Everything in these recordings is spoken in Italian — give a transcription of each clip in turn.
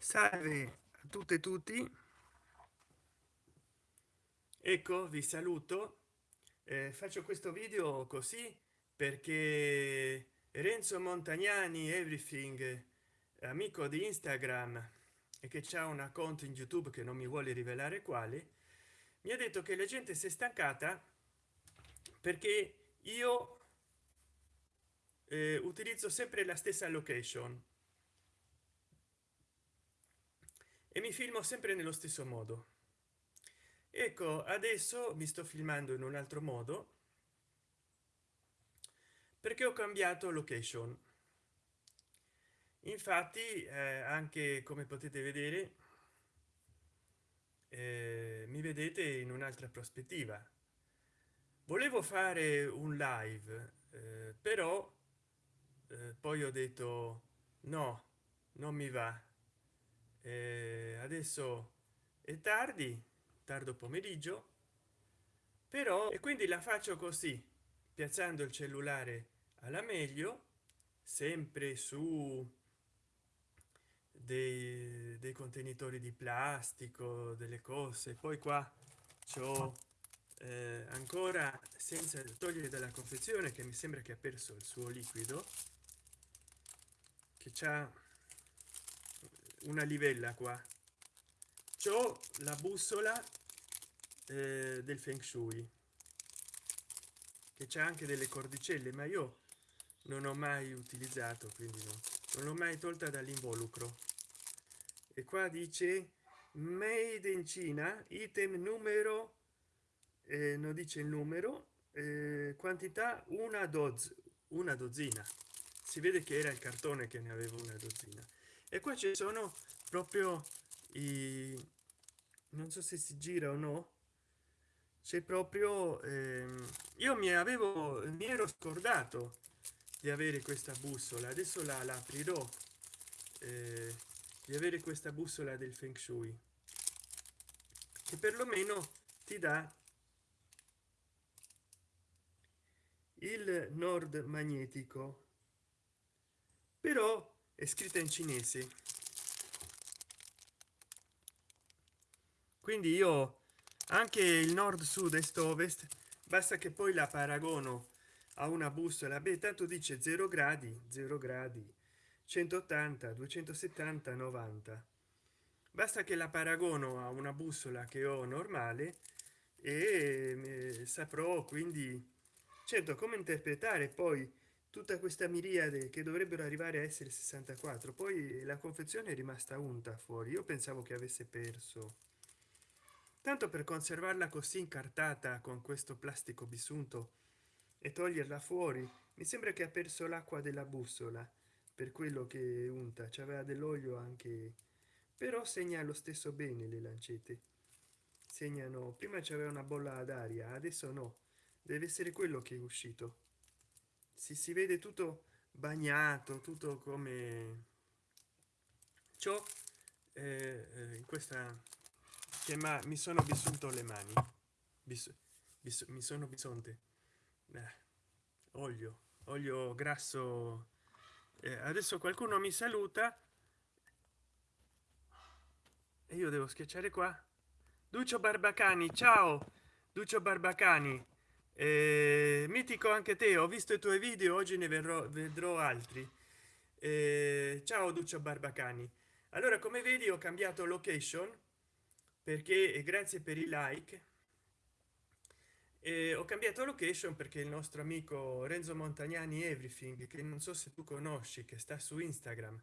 salve a tutte e tutti. Ecco vi saluto. Eh, faccio questo video così perché renzo montagnani everything amico di instagram e che c'è un account in youtube che non mi vuole rivelare quale mi ha detto che la gente si è stancata perché io eh, utilizzo sempre la stessa location mi filmo sempre nello stesso modo. Ecco adesso mi sto filmando in un altro modo perché ho cambiato location. Infatti eh, anche come potete vedere eh, mi vedete in un'altra prospettiva. Volevo fare un live eh, però eh, poi ho detto no non mi va eh, adesso è tardi tardo pomeriggio però e quindi la faccio così piazzando il cellulare alla meglio sempre su dei, dei contenitori di plastico delle cose. Poi qua c'ho eh, ancora senza togliere dalla confezione che mi sembra che ha perso il suo liquido che c'ha una livella qua. C'ho la bussola eh, del feng shui che c'è anche delle cordicelle ma io non ho mai utilizzato quindi no, non l'ho mai tolta dall'involucro. E qua dice made in cina item numero eh, non dice il numero eh, quantità una doz una dozzina. Si vede che era il cartone che ne avevo una dozzina e qua ci sono proprio i non so se si gira o no c'è proprio ehm, io mi avevo mi ero scordato di avere questa bussola adesso la, la aprirò eh, di avere questa bussola del feng shui che perlomeno ti dà il nord magnetico. Però è scritta in cinese. Quindi io anche il nord sud est ovest basta che poi la paragono a una bussola. Beh tanto dice 0 gradi 0 gradi 180 270 90 basta che la paragono a una bussola che ho normale e eh, saprò quindi certo come interpretare poi tutta questa miriade che dovrebbero arrivare a essere 64 poi la confezione è rimasta unta fuori. Io pensavo che avesse perso. Tanto per conservarla così incartata con questo plastico bisunto e toglierla fuori mi sembra che ha perso l'acqua della bussola per quello che unta. C'aveva dell'olio anche. Però segna lo stesso bene le lancette. Segnano prima c'aveva una bolla d'aria adesso no. Deve essere quello che è uscito si si vede tutto bagnato tutto come ciò eh, eh, in questa che ma mi sono vissuto le mani. Bis, bis, mi sono bisonte. Eh, olio olio grasso. Eh, adesso qualcuno mi saluta. E io devo schiacciare qua. Duccio barbacani ciao! Duccio barbacani eh, mitico anche te ho visto i tuoi video oggi ne verrò vedrò altri. Eh, ciao duccio barbacani. Allora come vedi ho cambiato location perché grazie per i like. Eh, ho cambiato location perché il nostro amico renzo montagnani everything che non so se tu conosci che sta su instagram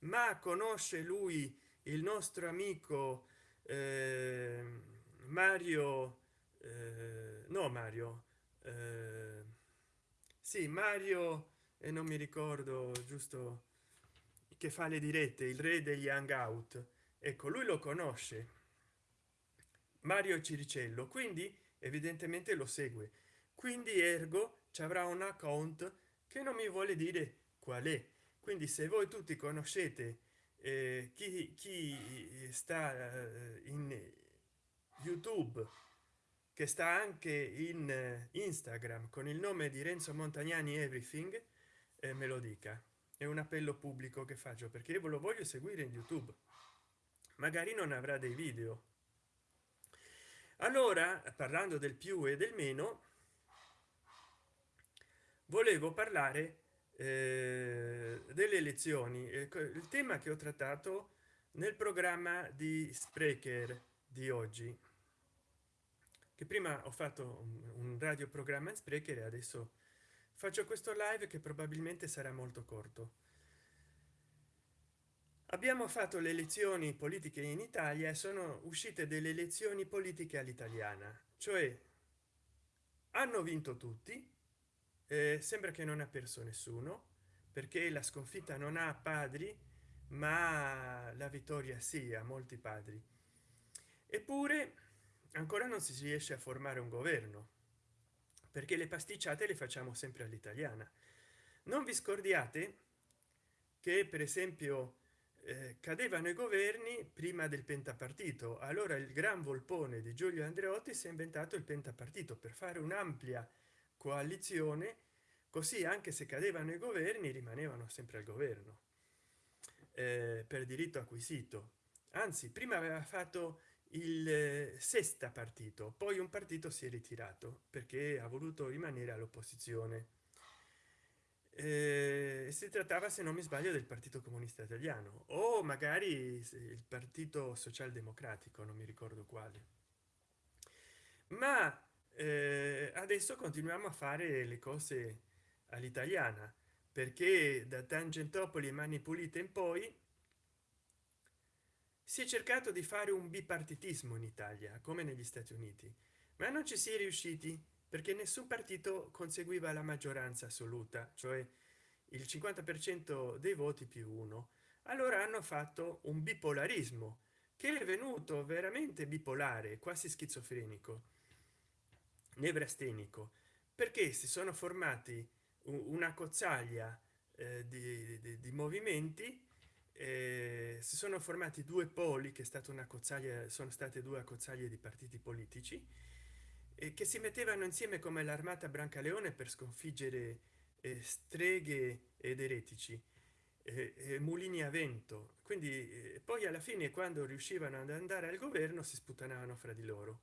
ma conosce lui il nostro amico eh, mario eh, no mario eh, sì mario e non mi ricordo giusto che fa le dirette il re degli hangout. Ecco lui lo conosce. Mario ciricello quindi evidentemente lo segue. Quindi ergo ci avrà un account che non mi vuole dire qual è. Quindi se voi tutti conoscete eh, chi, chi sta eh, in youtube che sta anche in eh, instagram con il nome di renzo montagnani everything eh, me lo dica. È un appello pubblico che faccio perché io lo voglio seguire in youtube. Magari non avrà dei video. Allora parlando del più e del meno volevo parlare eh, delle elezioni. Ecco, il tema che ho trattato nel programma di sprecher di oggi che prima ho fatto un, radio programma in sprecher e adesso faccio questo live che probabilmente sarà molto corto. Abbiamo fatto le elezioni politiche in italia e sono uscite delle elezioni politiche all'italiana cioè hanno vinto tutti eh, sembra che non ha perso nessuno perché la sconfitta non ha padri ma la vittoria sia molti padri. Eppure ancora non si riesce a formare un governo perché le pasticciate le facciamo sempre all'italiana. Non vi scordiate che per esempio eh, cadevano i governi prima del pentapartito. Allora il gran volpone di giulio andreotti si è inventato il pentapartito per fare un'ampia coalizione così anche se cadevano i governi rimanevano sempre al governo eh, per diritto acquisito. Anzi prima aveva fatto il eh, sesta partito poi un partito si è ritirato perché ha voluto rimanere all'opposizione. Eh, si trattava se non mi sbaglio del partito comunista italiano o magari il partito socialdemocratico non mi ricordo quale. Ma eh, adesso continuiamo a fare le cose all'italiana perché da tangentopoli e mani pulite in poi si è cercato di fare un bipartitismo in italia come negli stati uniti ma non ci si è riusciti perché nessun partito conseguiva la maggioranza assoluta cioè il 50 per cento dei voti più uno. Allora hanno fatto un bipolarismo che è venuto veramente bipolare quasi schizofrenico nevrastenico perché si sono formati una cozzaglia eh, di, di, di, movimenti eh, si sono formati due poli che è stata una cozzaglia sono state due accozzaglie di partiti politici e che si mettevano insieme come l'armata brancaleone per sconfiggere eh, streghe ed eretici eh, mulini a vento. Quindi eh, poi alla fine quando riuscivano ad andare al governo si sputtanavano fra di loro.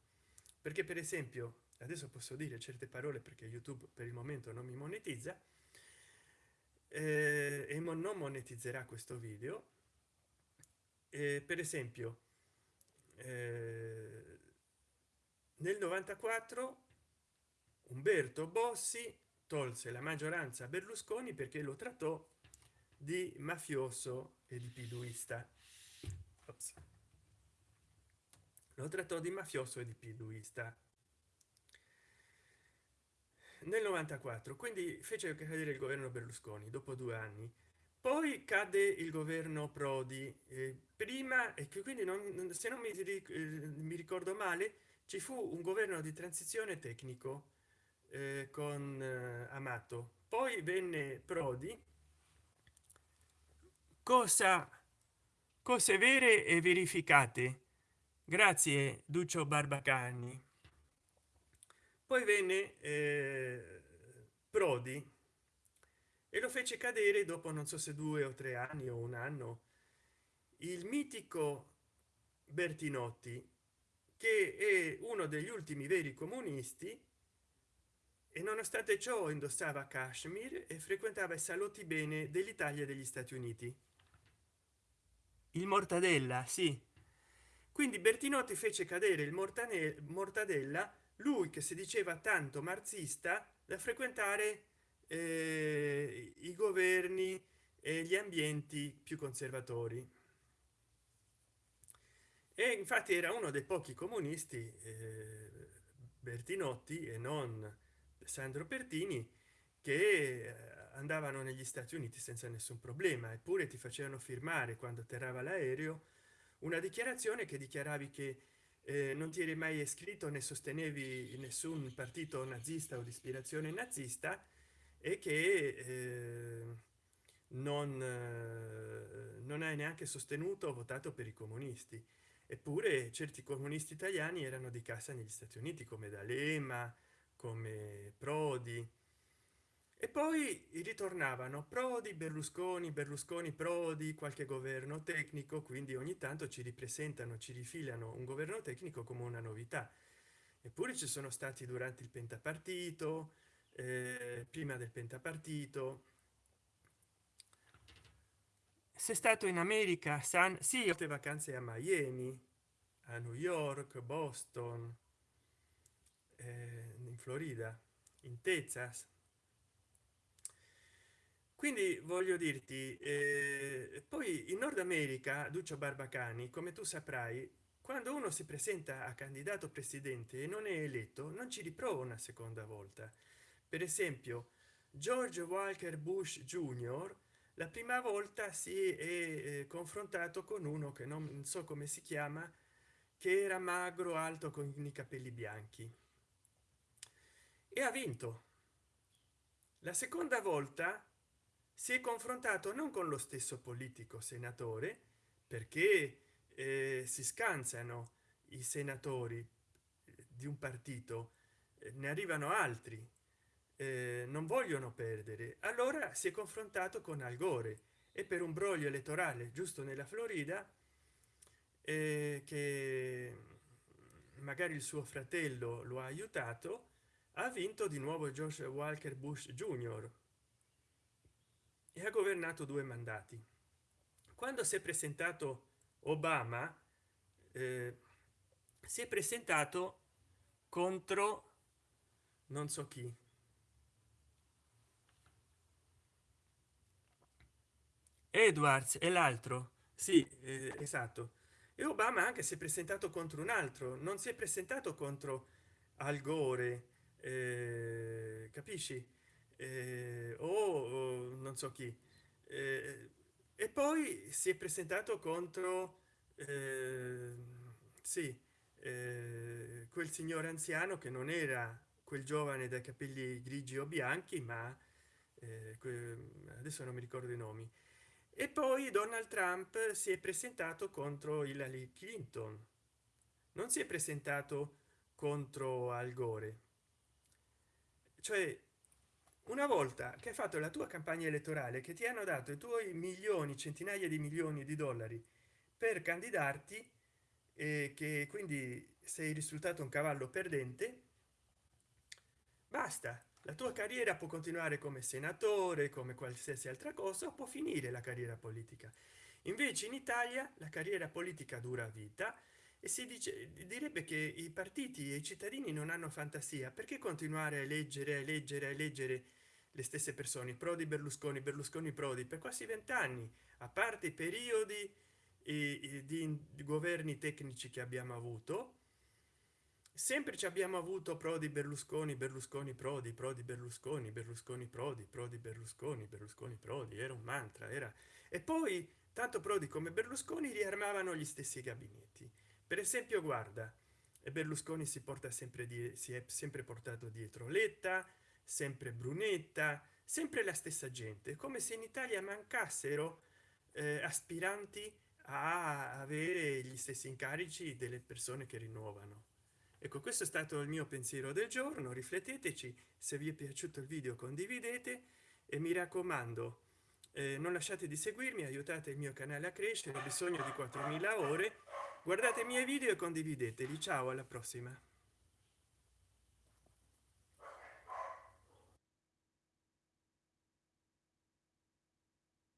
Perché per esempio adesso posso dire certe parole perché youtube per il momento non mi monetizza eh, e non monetizzerà questo video. Eh, per esempio eh, nel 94 umberto bossi tolse la maggioranza a berlusconi perché lo trattò di mafioso e di piduista. Ops. lo trattò di mafioso e di piduista nel 94 quindi fece cadere il governo berlusconi dopo due anni. Poi cade il governo prodi eh, prima e che quindi non se non mi, eh, mi, ricordo male ci fu un governo di transizione tecnico eh, con eh, amato. Poi venne prodi. Cosa cose vere e verificate. Grazie duccio barbacani poi venne eh, prodi e lo fece cadere dopo non so se due o tre anni o un anno il mitico bertinotti che è uno degli ultimi veri comunisti e nonostante ciò indossava kashmir e frequentava i salotti bene dell'italia e degli stati uniti. Il mortadella sì. Quindi bertinotti fece cadere il mortadella lui che si diceva tanto marxista da frequentare eh, i governi e gli ambienti più conservatori. E infatti era uno dei pochi comunisti eh, bertinotti e non sandro pertini che eh, andavano negli stati uniti senza nessun problema eppure ti facevano firmare quando atterrava l'aereo una dichiarazione che dichiaravi che eh, non ti eri mai iscritto né sostenevi nessun partito nazista o di ispirazione nazista e che eh, non, eh, non hai neanche sostenuto o votato per i comunisti. Eppure certi comunisti italiani erano di casa negli stati uniti come d'alema come prodi e poi ritornavano prodi berlusconi berlusconi prodi qualche governo tecnico quindi ogni tanto ci ripresentano ci rifilano un governo tecnico come una novità. Eppure ci sono stati durante il pentapartito eh, prima del pentapartito. Se stato in america san sì ho vacanze a miami a new york boston eh, in florida in texas quindi voglio dirti eh, poi in nord america duccio barbacani come tu saprai quando uno si presenta a candidato presidente e non è eletto non ci riprova una seconda volta. Per esempio george walker bush junior la prima volta si è eh, confrontato con uno che non so come si chiama che era magro alto con i capelli bianchi. E ha vinto. La seconda volta si è confrontato non con lo stesso politico senatore perché eh, si scansano i senatori eh, di un partito eh, ne arrivano altri eh, non vogliono perdere. Allora si è confrontato con al gore e per un broglio elettorale giusto nella florida eh, che magari il suo fratello lo ha aiutato ha vinto di nuovo george walker bush junior e ha governato due mandati. Quando si è presentato obama eh, si è presentato contro non so chi. Edwards e l'altro. Sì eh, esatto. E obama anche si è presentato contro un altro. Non si è presentato contro al gore eh, capisci eh, o, o, non so chi. Eh, e poi si è presentato contro eh, sì quel signore anziano che non era quel giovane dai capelli grigi o bianchi ma eh, adesso non mi ricordo i nomi. E poi donald trump si è presentato contro hillary clinton. Non si è presentato contro al gore. Cioè una volta che hai fatto la tua campagna elettorale che ti hanno dato i tuoi milioni centinaia di milioni di dollari per candidarti e che quindi sei risultato un cavallo perdente basta. La tua carriera può continuare come senatore come qualsiasi altra cosa può finire la carriera politica. Invece in italia la carriera politica dura vita e si dice direbbe che i partiti e i cittadini non hanno fantasia. Perché continuare a leggere a leggere a leggere le stesse persone prodi berlusconi berlusconi prodi per quasi vent'anni a parte i periodi di, di governi tecnici che abbiamo avuto sempre ci abbiamo avuto prodi berlusconi berlusconi prodi prodi berlusconi berlusconi prodi prodi berlusconi berlusconi prodi era un mantra era. E poi tanto prodi come berlusconi riarmavano gli stessi gabinetti. Per esempio guarda e berlusconi si porta sempre di si è sempre portato dietro letta sempre brunetta sempre la stessa gente come se in italia mancassero eh, aspiranti a avere gli stessi incarici delle persone che rinnovano. Ecco questo è stato il mio pensiero del giorno rifletteteci se vi è piaciuto il video condividete e mi raccomando eh, non lasciate di seguirmi aiutate il mio canale a crescere ho bisogno di 4000 ore guardate i miei video e condivideteli. Ciao alla prossima